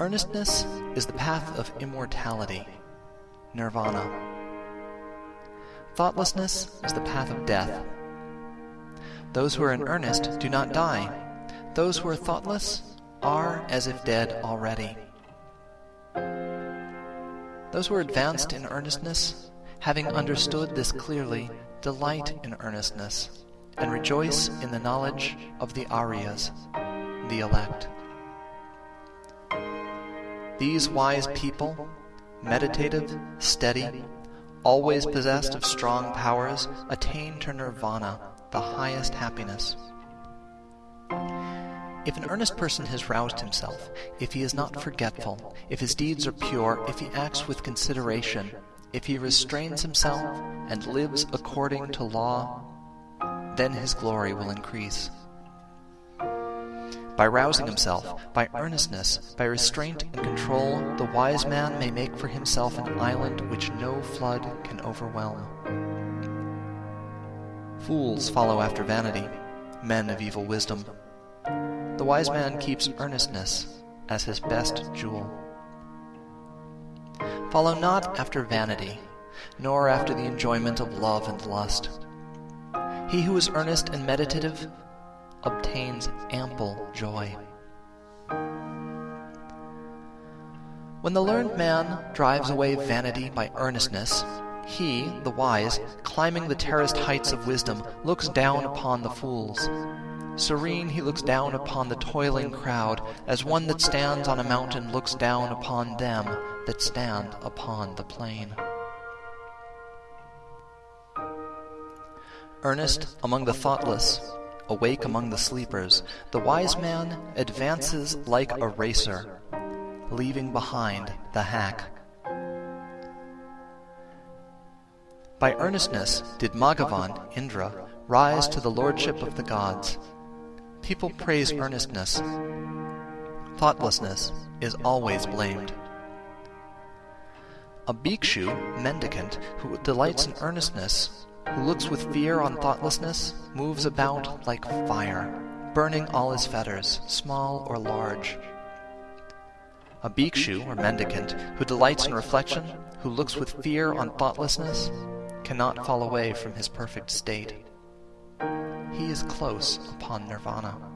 Earnestness is the path of immortality, nirvana. Thoughtlessness is the path of death. Those who are in earnest do not die. Those who are thoughtless are as if dead already. Those who are advanced in earnestness, having understood this clearly, delight in earnestness, and rejoice in the knowledge of the Aryas, the elect. These wise people, meditative, steady, always possessed of strong powers, attain to nirvana, the highest happiness. If an earnest person has roused himself, if he is not forgetful, if his deeds are pure, if he acts with consideration, if he restrains himself and lives according to law, then his glory will increase. By rousing himself, by earnestness, by restraint and control, the wise man may make for himself an island which no flood can overwhelm. Fools follow after vanity, men of evil wisdom. The wise man keeps earnestness as his best jewel. Follow not after vanity, nor after the enjoyment of love and lust. He who is earnest and meditative obtains ample joy. When the learned man drives away vanity by earnestness, he, the wise, climbing the terraced heights of wisdom, looks down upon the fools. Serene he looks down upon the toiling crowd, as one that stands on a mountain looks down upon them that stand upon the plain. Earnest among the thoughtless, awake among the sleepers, the wise man advances like a racer, leaving behind the hack. By earnestness did Maghavan, Indra, rise to the lordship of the gods. People praise earnestness. Thoughtlessness is always blamed. A bhikshu, mendicant, who delights in earnestness, who looks with fear on thoughtlessness, moves about like fire, burning all his fetters, small or large. A bhikshu, or mendicant, who delights in reflection, who looks with fear on thoughtlessness, cannot fall away from his perfect state. He is close upon nirvana.